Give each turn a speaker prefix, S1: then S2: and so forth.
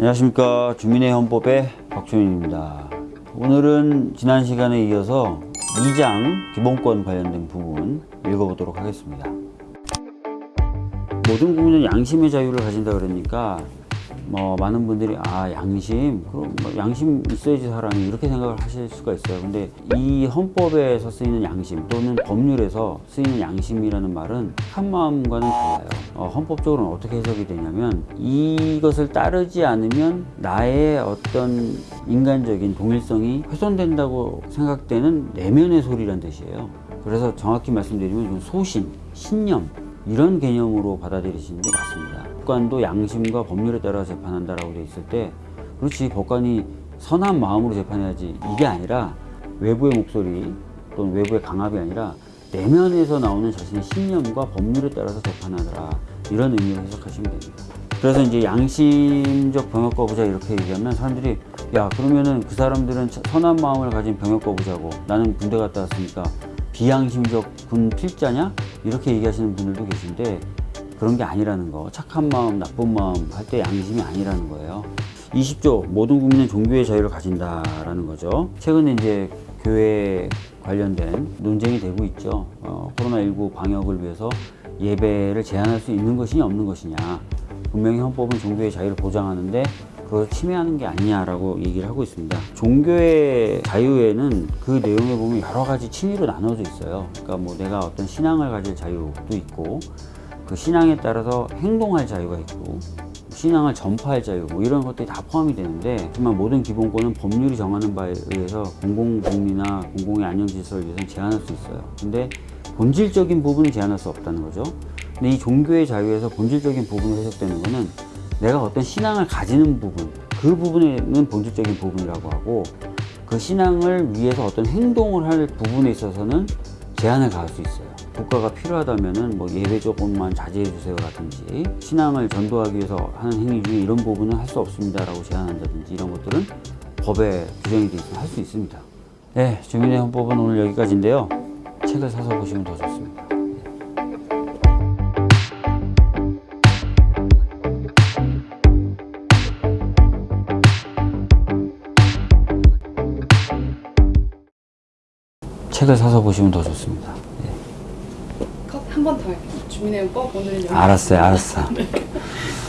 S1: 안녕하십니까. 주민의 헌법의 박주민입니다. 오늘은 지난 시간에 이어서 2장 기본권 관련된 부분 읽어보도록 하겠습니다. 모든 국민은 양심의 자유를 가진다 그러니까 뭐 많은 분들이 아 양심 그럼 뭐 양심 있어야지 사람이 이렇게 생각을 하실 수가 있어요. 근데 이 헌법에서 쓰이는 양심 또는 법률에서 쓰이는 양심이라는 말은 한 마음과는 달라요. 어, 헌법적으로는 어떻게 해석이 되냐면 이것을 따르지 않으면 나의 어떤 인간적인 동일성이 훼손된다고 생각되는 내면의 소리란 뜻이에요. 그래서 정확히 말씀드리면 소신, 신념 이런 개념으로 받아들이시는 게 맞습니다. 법관도 양심과 법률에 따라 재판한다라고 돼 있을 때 그렇지 법관이 선한 마음으로 재판해야지 이게 아니라 외부의 목소리 또는 외부의 강압이 아니라 내면에서 나오는 자신의 신념과 법률에 따라서 재판하더라 이런 의미로 해석하시면 됩니다. 그래서 이제 양심적 병역 거부자 이렇게 얘기하면 사람들이 야 그러면은 그 사람들은 선한 마음을 가진 병역 거부자고 나는 군대 갔다 왔으니까 비양심적 군 필자냐? 이렇게 얘기하시는 분들도 계신데 그런 게 아니라는 거 착한 마음 나쁜 마음 할 때 양심이 아니라는 거예요. 20조 모든 국민은 종교의 자유를 가진다라는 거죠. 최근에 이제 교회 관련된 논쟁이 되고 있죠. 어, 코로나19 방역을 위해서 예배를 제한할 수 있는 것이냐 없는 것이냐 분명히 헌법은 종교의 자유를 보장하는데 그걸 침해하는 게 아니냐라고 얘기를 하고 있습니다. 종교의 자유에는 그 내용에 보면 여러 가지 층위로 나눠져 있어요. 그러니까 뭐 내가 어떤 신앙을 가질 자유도 있고 그 신앙에 따라서 행동할 자유가 있고 신앙을 전파할 자유 뭐 이런 것들이 다 포함이 되는데 하지만 모든 기본권은 법률이 정하는 바에 의해서 공공복리나 공공의 안녕 질서를 위해서 제한할 수 있어요. 근데 본질적인 부분은 제한할 수 없다는 거죠. 근데 이 종교의 자유에서 본질적인 부분이 해석되는 거는 내가 어떤 신앙을 가지는 부분 그 부분에는 본질적인 부분이라고 하고 그 신앙을 위해서 어떤 행동을 할 부분에 있어서는 제한을 가할 수 있어요. 국가가 필요하다면은 뭐 예배 조금만 자제해 주세요 라든지. 신앙을 전도하기 위해서 하는 행위 중에 이런 부분은 할 수 없습니다 라고 제한한다든지 이런 것들은 법에 규정이 되어 있으면 할수 있습니다. 네 주민의 헌법은 오늘 여기까지인데요. 책을 사서 보시면 더 좋습니다 책을 사서 보시면 더 좋습니다.
S2: 컷한 번 더. 주민의 오늘은 여기
S1: 알았어요, 알았어.